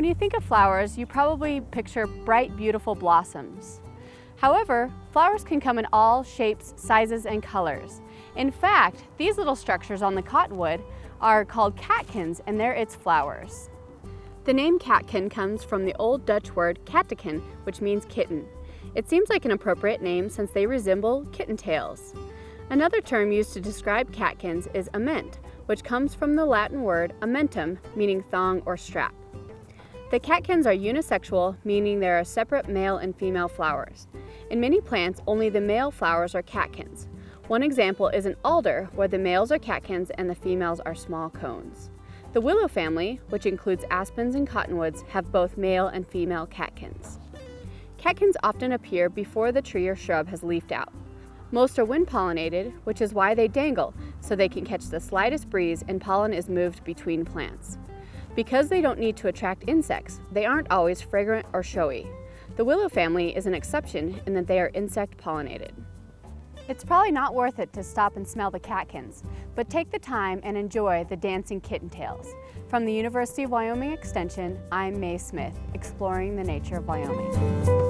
When you think of flowers, you probably picture bright, beautiful blossoms. However, flowers can come in all shapes, sizes, and colors. In fact, these little structures on the cottonwood are called catkins and they're its flowers. The name catkin comes from the Old Dutch word kateken, which means kitten. It seems like an appropriate name since they resemble kitten tails. Another term used to describe catkins is ament, which comes from the Latin word amentum, meaning thong or strap. The catkins are unisexual, meaning there are separate male and female flowers. In many plants, only the male flowers are catkins. One example is an alder, where the males are catkins and the females are small cones. The willow family, which includes aspens and cottonwoods, have both male and female catkins. Catkins often appear before the tree or shrub has leafed out. Most are wind pollinated, which is why they dangle, so they can catch the slightest breeze and pollen is moved between plants. Because they don't need to attract insects, they aren't always fragrant or showy. The willow family is an exception in that they are insect pollinated. It's probably not worth it to stop and smell the catkins, but take the time and enjoy the dancing kitten tails. From the University of Wyoming Extension, I'm Mae Smith, exploring the nature of Wyoming.